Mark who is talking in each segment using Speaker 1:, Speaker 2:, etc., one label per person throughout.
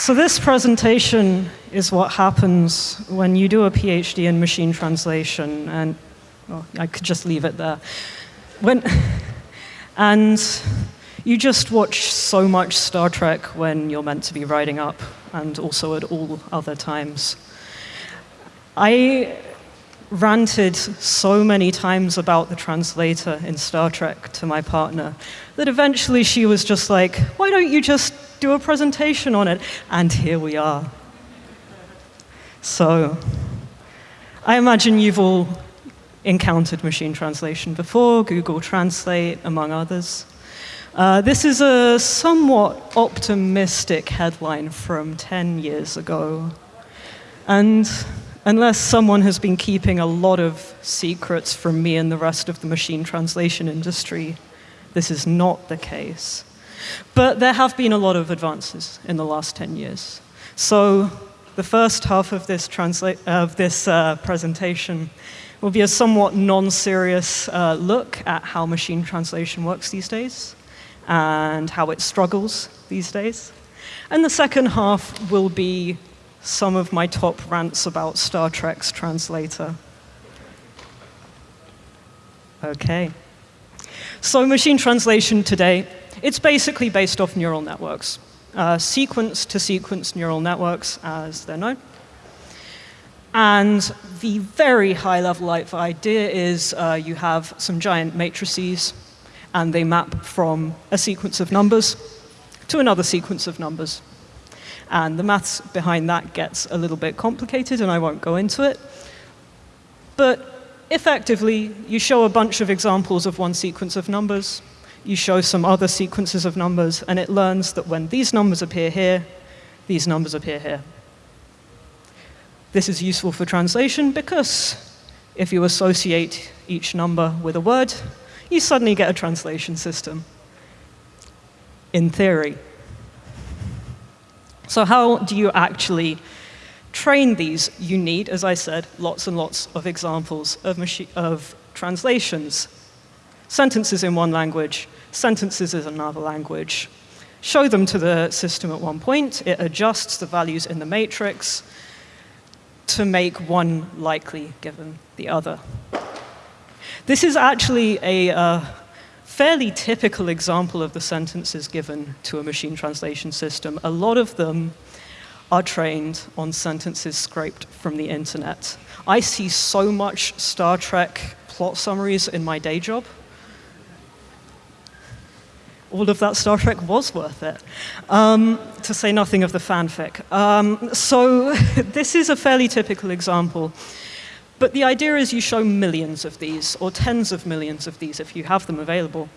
Speaker 1: So this presentation is what happens when you do a PhD in machine translation, and well, I could just leave it there. When, and you just watch so much Star Trek when you're meant to be writing up, and also at all other times. I ranted so many times about the translator in Star Trek to my partner that eventually she was just like, why don't you just do a presentation on it? And here we are. So, I imagine you've all encountered machine translation before, Google Translate, among others. Uh, this is a somewhat optimistic headline from 10 years ago. And unless someone has been keeping a lot of secrets from me and the rest of the machine translation industry, this is not the case. But there have been a lot of advances in the last 10 years. So the first half of this, of this uh, presentation will be a somewhat non-serious uh, look at how machine translation works these days and how it struggles these days. And the second half will be some of my top rants about Star Trek's translator. Okay. So machine translation today, it's basically based off neural networks. Uh, sequence to sequence neural networks, as they're known. And the very high level idea is uh, you have some giant matrices and they map from a sequence of numbers to another sequence of numbers. And the maths behind that gets a little bit complicated, and I won't go into it. But effectively, you show a bunch of examples of one sequence of numbers, you show some other sequences of numbers, and it learns that when these numbers appear here, these numbers appear here. This is useful for translation because if you associate each number with a word, you suddenly get a translation system, in theory. So how do you actually train these? You need, as I said, lots and lots of examples of, of translations. Sentences in one language, sentences in another language. Show them to the system at one point. It adjusts the values in the matrix to make one likely given the other. This is actually a uh, fairly typical example of the sentences given to a machine translation system. A lot of them are trained on sentences scraped from the internet. I see so much Star Trek plot summaries in my day job. All of that Star Trek was worth it, um, to say nothing of the fanfic. Um, so this is a fairly typical example. But the idea is you show millions of these, or tens of millions of these if you have them available.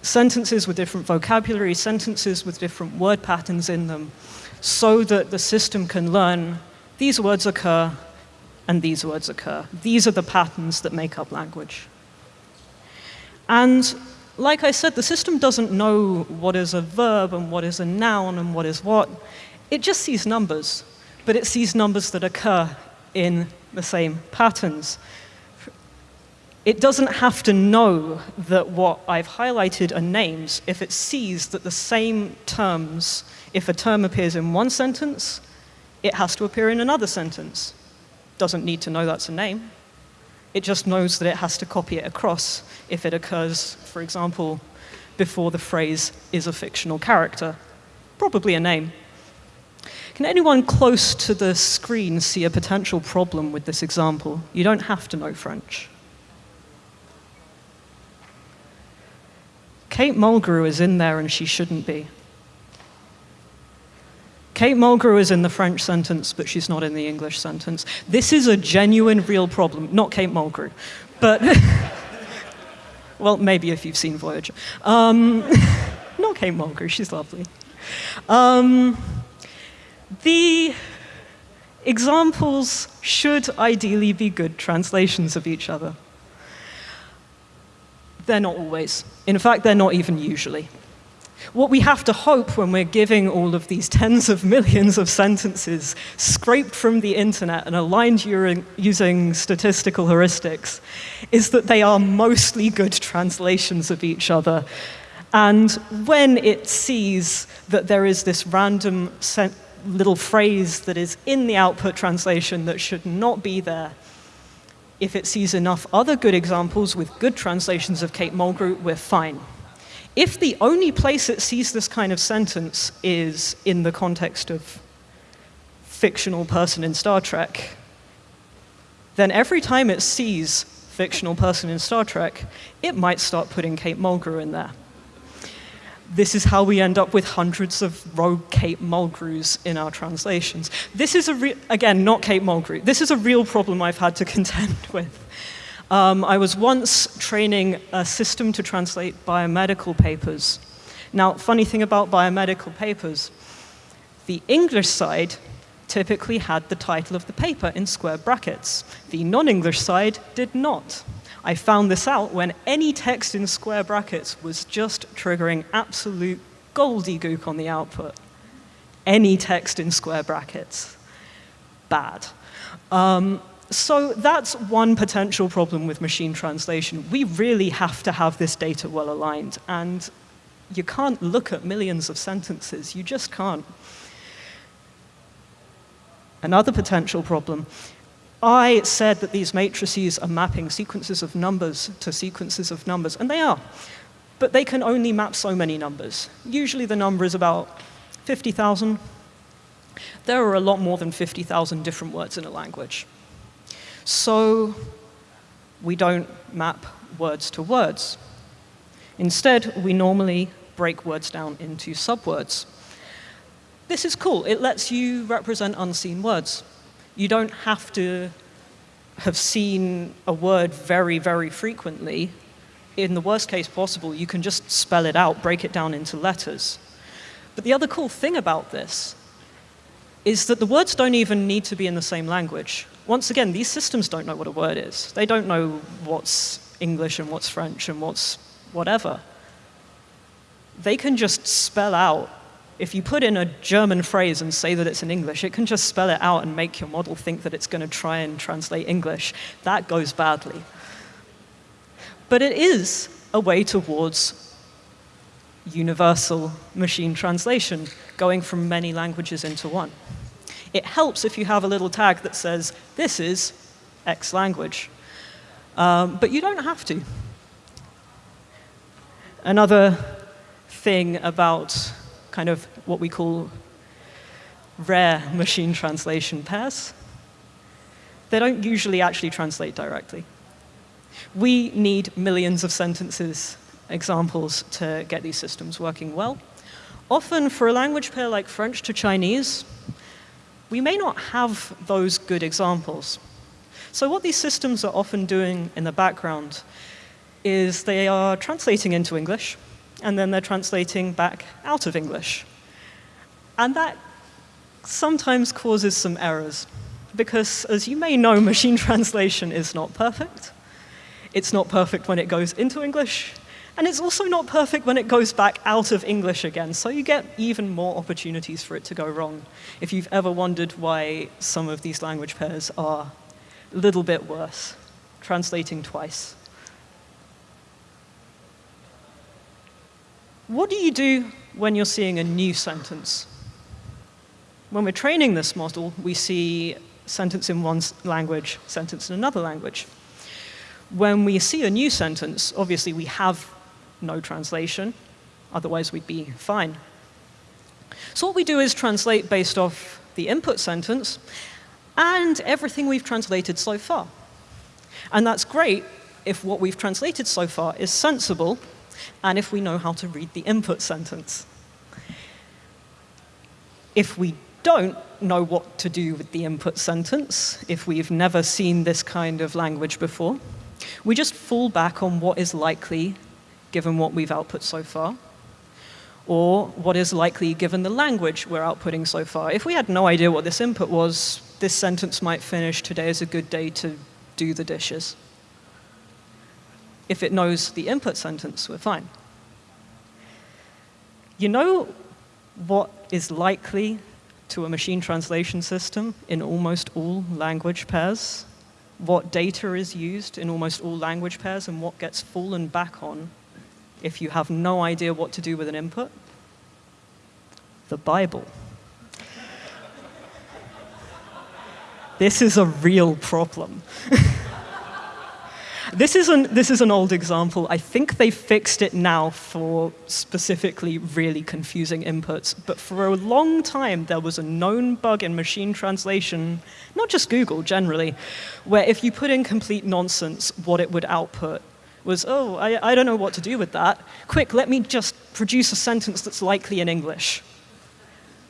Speaker 1: Sentences with different vocabulary, sentences with different word patterns in them, so that the system can learn these words occur and these words occur. These are the patterns that make up language. And like I said, the system doesn't know what is a verb and what is a noun and what is what. It just sees numbers, but it sees numbers that occur in the same patterns. It doesn't have to know that what I've highlighted are names if it sees that the same terms, if a term appears in one sentence, it has to appear in another sentence. Doesn't need to know that's a name. It just knows that it has to copy it across if it occurs, for example, before the phrase is a fictional character, probably a name. Can anyone close to the screen see a potential problem with this example? You don't have to know French. Kate Mulgrew is in there and she shouldn't be. Kate Mulgrew is in the French sentence, but she's not in the English sentence. This is a genuine, real problem. Not Kate Mulgrew, but, well, maybe if you've seen Voyager. Um, not Kate Mulgrew, she's lovely. Um, the examples should ideally be good translations of each other. They're not always. In fact, they're not even usually. What we have to hope when we're giving all of these tens of millions of sentences scraped from the internet and aligned using statistical heuristics is that they are mostly good translations of each other And when it sees that there is this random little phrase that is in the output translation that should not be there, if it sees enough other good examples with good translations of Kate Mulgrew, we're fine. If the only place it sees this kind of sentence is in the context of fictional person in Star Trek, then every time it sees fictional person in Star Trek, it might start putting Kate Mulgrew in there. This is how we end up with hundreds of rogue Kate Mulgrews in our translations. This is, a again, not Kate Mulgrew. This is a real problem I've had to contend with. Um, I was once training a system to translate biomedical papers. Now, funny thing about biomedical papers, the English side typically had the title of the paper in square brackets. The non-English side did not. I found this out when any text in square brackets was just triggering absolute gobbledygook on the output. Any text in square brackets. Bad. Um, so that's one potential problem with machine translation. We really have to have this data well aligned, and you can't look at millions of sentences. You just can't. Another potential problem. I said that these matrices are mapping sequences of numbers to sequences of numbers, and they are. But they can only map so many numbers. Usually the number is about 50,000. There are a lot more than 50,000 different words in a language. So we don't map words to words. Instead, we normally break words down into subwords. This is cool. It lets you represent unseen words. You don't have to have seen a word very, very frequently. In the worst case possible, you can just spell it out, break it down into letters. But the other cool thing about this is that the words don't even need to be in the same language once again, these systems don't know what a word is. They don't know what's English and what's French and what's whatever. They can just spell out, if you put in a German phrase and say that it's in English, it can just spell it out and make your model think that it's going to try and translate English. That goes badly. But it is a way towards universal machine translation, going from many languages into one. It helps if you have a little tag that says, this is X language. Um, but you don't have to. Another thing about kind of what we call rare machine translation pairs, they don't usually actually translate directly. We need millions of sentences examples to get these systems working well. Often for a language pair like French to Chinese, we may not have those good examples. So what these systems are often doing in the background is they are translating into English, and then they're translating back out of English. And that sometimes causes some errors, because as you may know, machine translation is not perfect. It's not perfect when it goes into English, and it's also not perfect when it goes back out of English again, so you get even more opportunities for it to go wrong. If you've ever wondered why some of these language pairs are a little bit worse, translating twice. What do you do when you're seeing a new sentence? When we're training this model, we see sentence in one language, sentence in another language. When we see a new sentence, obviously we have no translation. Otherwise, we'd be fine. So what we do is translate based off the input sentence and everything we've translated so far. And that's great if what we've translated so far is sensible and if we know how to read the input sentence. If we don't know what to do with the input sentence, if we've never seen this kind of language before, we just fall back on what is likely given what we've output so far, or what is likely given the language we're outputting so far. If we had no idea what this input was, this sentence might finish, today is a good day to do the dishes. If it knows the input sentence, we're fine. You know what is likely to a machine translation system in almost all language pairs? What data is used in almost all language pairs and what gets fallen back on if you have no idea what to do with an input? The Bible. this is a real problem. This is, an, this is an old example. I think they fixed it now for specifically really confusing inputs. But for a long time, there was a known bug in machine translation, not just Google generally, where if you put in complete nonsense, what it would output was, oh, I, I don't know what to do with that. Quick, let me just produce a sentence that's likely in English.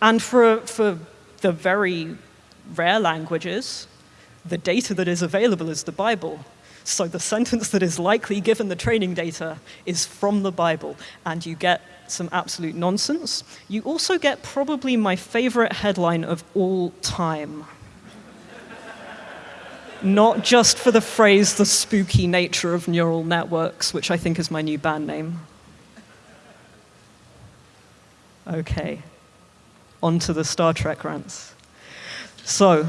Speaker 1: And for, for the very rare languages, the data that is available is the Bible. So the sentence that is likely given the training data is from the Bible, and you get some absolute nonsense. You also get probably my favorite headline of all time. Not just for the phrase, the spooky nature of neural networks, which I think is my new band name. Okay, on to the Star Trek rants. So,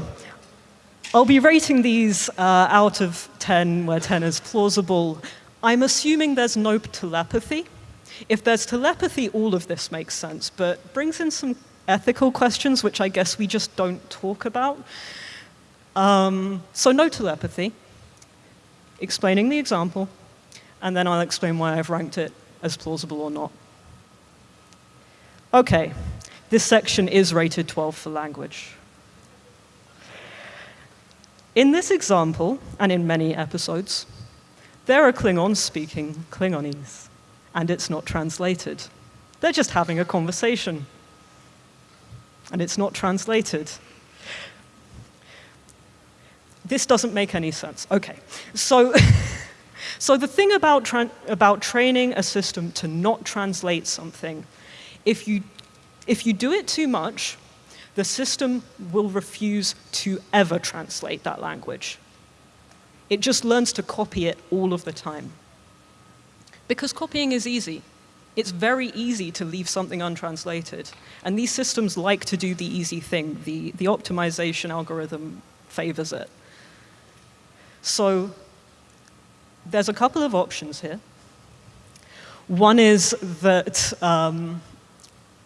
Speaker 1: I'll be rating these uh, out of 10, where 10 is plausible. I'm assuming there's no telepathy. If there's telepathy, all of this makes sense, but brings in some ethical questions, which I guess we just don't talk about. Um, so no telepathy, explaining the example, and then I'll explain why I've ranked it as plausible or not. Okay, this section is rated 12 for language. In this example, and in many episodes, there are Klingons speaking Klingonese, and it's not translated. They're just having a conversation, and it's not translated. This doesn't make any sense. Okay, so, so the thing about, tra about training a system to not translate something, if you, if you do it too much, the system will refuse to ever translate that language. It just learns to copy it all of the time. Because copying is easy. It's very easy to leave something untranslated. And these systems like to do the easy thing. The, the optimization algorithm favors it. So there's a couple of options here. One is that um,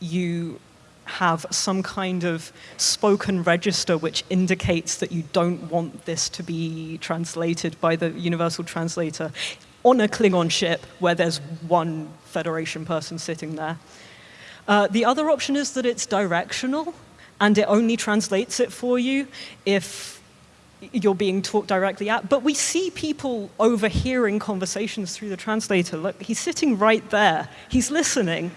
Speaker 1: you have some kind of spoken register which indicates that you don't want this to be translated by the universal translator on a Klingon ship where there's one Federation person sitting there. Uh, the other option is that it's directional and it only translates it for you if you're being talked directly at. But we see people overhearing conversations through the translator. Look, he's sitting right there. He's listening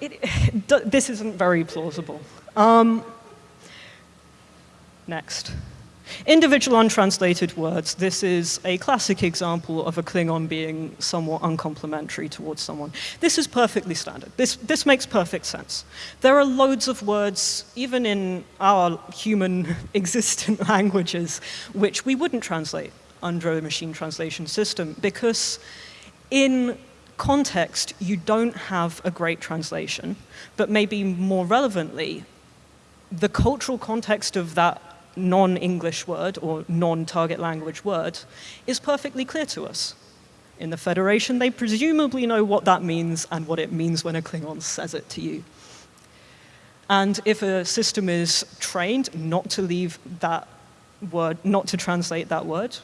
Speaker 1: it, this isn't very plausible. Um, next. Individual untranslated words. This is a classic example of a Klingon being somewhat uncomplimentary towards someone. This is perfectly standard. This, this makes perfect sense. There are loads of words, even in our human existent languages, which we wouldn't translate under a machine translation system because in context, you don't have a great translation, but maybe more relevantly, the cultural context of that non-English word or non-target language word is perfectly clear to us. In the Federation, they presumably know what that means and what it means when a Klingon says it to you. And if a system is trained not to leave that word, not to translate that word,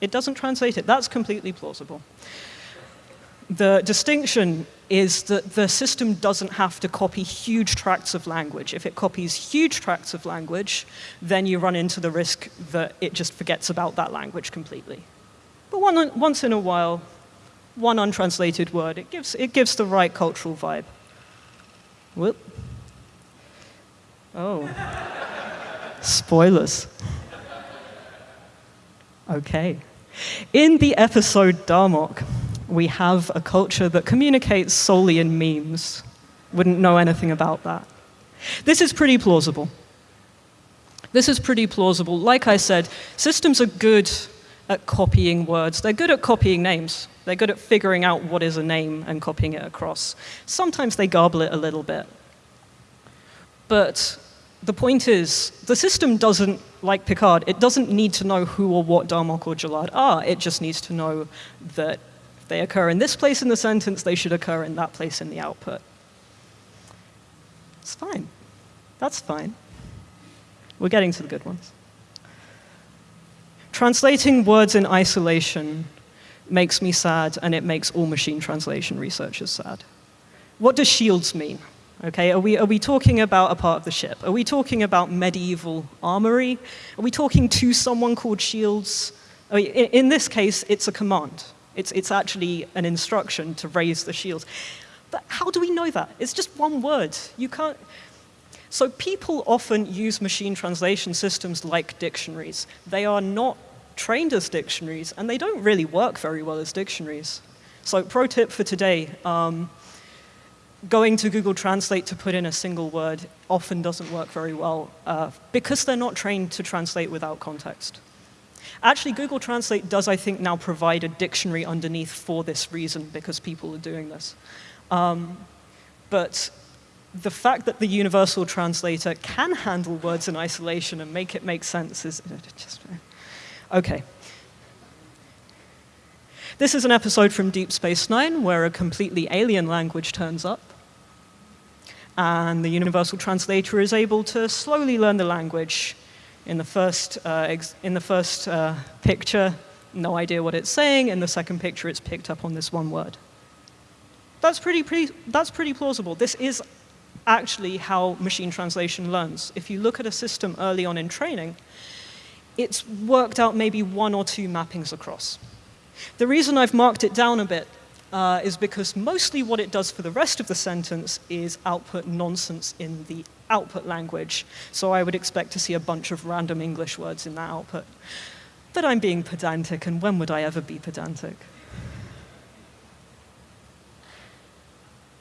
Speaker 1: it doesn't translate it. That's completely plausible the distinction is that the system doesn't have to copy huge tracts of language. If it copies huge tracts of language, then you run into the risk that it just forgets about that language completely. But one, once in a while, one untranslated word, it gives, it gives the right cultural vibe. Whoop. Oh. Spoilers. Okay. In the episode Darmok, we have a culture that communicates solely in memes. Wouldn't know anything about that. This is pretty plausible. This is pretty plausible. Like I said, systems are good at copying words. They're good at copying names. They're good at figuring out what is a name and copying it across. Sometimes they garble it a little bit. But the point is, the system doesn't, like Picard, it doesn't need to know who or what Darmok or Jalad are. It just needs to know that They occur in this place in the sentence, they should occur in that place in the output. It's fine. That's fine. We're getting to the good ones. Translating words in isolation makes me sad, and it makes all machine translation researchers sad. What does shields mean? Okay, are we, are we talking about a part of the ship? Are we talking about medieval armory? Are we talking to someone called shields? I mean, in, in this case, it's a command. It's, it's actually an instruction to raise the shields. But how do we know that? It's just one word. You can't. So people often use machine translation systems like dictionaries. They are not trained as dictionaries, and they don't really work very well as dictionaries. So pro tip for today, um, going to Google Translate to put in a single word often doesn't work very well uh, because they're not trained to translate without context. Actually, Google Translate does, I think, now provide a dictionary underneath for this reason because people are doing this. Um, but the fact that the universal translator can handle words in isolation and make it make sense is just Okay. This is an episode from Deep Space Nine where a completely alien language turns up. And the universal translator is able to slowly learn the language. In the first, uh, in the first uh, picture, no idea what it's saying. In the second picture, it's picked up on this one word. That's pretty, pretty, that's pretty plausible. This is actually how machine translation learns. If you look at a system early on in training, it's worked out maybe one or two mappings across. The reason I've marked it down a bit uh, is because mostly what it does for the rest of the sentence is output nonsense in the output language. So I would expect to see a bunch of random English words in that output. But I'm being pedantic, and when would I ever be pedantic?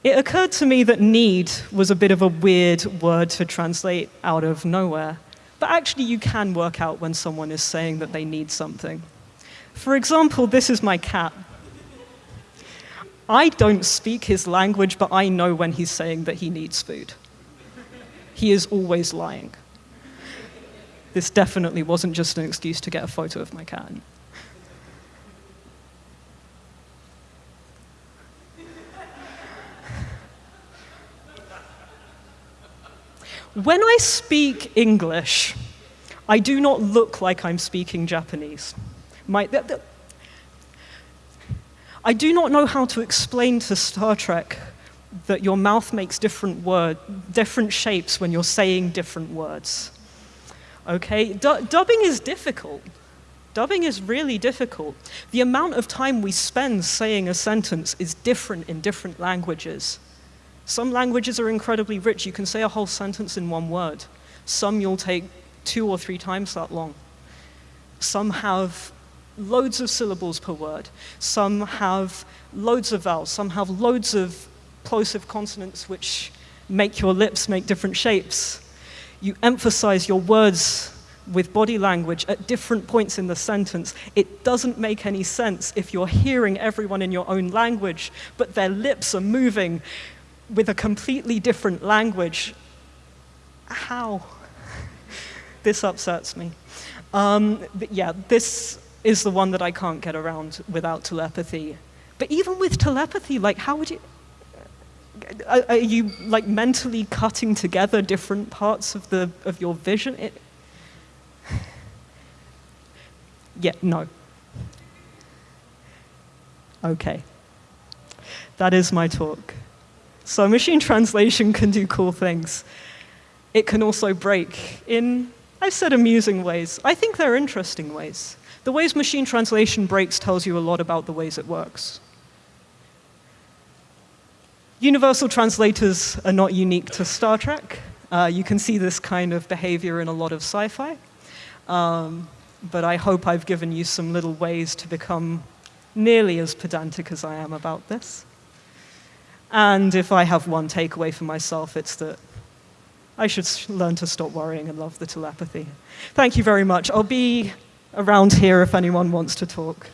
Speaker 1: It occurred to me that need was a bit of a weird word to translate out of nowhere. But actually, you can work out when someone is saying that they need something. For example, this is my cat. I don't speak his language, but I know when he's saying that he needs food. He is always lying. This definitely wasn't just an excuse to get a photo of my cat. When I speak English, I do not look like I'm speaking Japanese. My, the, the, I do not know how to explain to Star Trek that your mouth makes different word, different shapes when you're saying different words. Okay, du dubbing is difficult. Dubbing is really difficult. The amount of time we spend saying a sentence is different in different languages. Some languages are incredibly rich. You can say a whole sentence in one word. Some you'll take two or three times that long. Some have loads of syllables per word. Some have loads of vowels. Some have loads of plosive consonants which make your lips make different shapes. You emphasize your words with body language at different points in the sentence. It doesn't make any sense if you're hearing everyone in your own language, but their lips are moving with a completely different language. How? this upsets me. Um, yeah, this is the one that I can't get around without telepathy. But even with telepathy, like, how would you? Are, are you like mentally cutting together different parts of the of your vision? It, yeah, no. Okay. That is my talk. So machine translation can do cool things. It can also break in, I've said amusing ways. I think they're interesting ways. The ways machine translation breaks tells you a lot about the ways it works. Universal translators are not unique to Star Trek. Uh, you can see this kind of behavior in a lot of sci-fi. Um, but I hope I've given you some little ways to become nearly as pedantic as I am about this. And if I have one takeaway for myself, it's that I should learn to stop worrying and love the telepathy. Thank you very much. I'll be around here if anyone wants to talk.